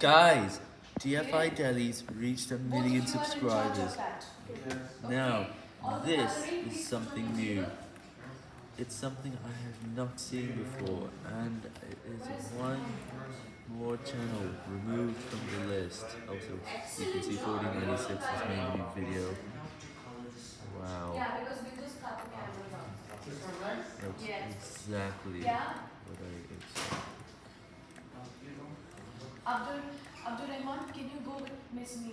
Guys, DFI Delhi's reached a million subscribers. Now, this is something new. It's something I have not seen before, and it is one more channel removed from the list. Also, you can see 4096 has made a new video. Wow. Yeah, because we just cut the cameras off. That's exactly Yeah. what I expected. Abdul, Abdul Rahman, can you go with Miss Meera?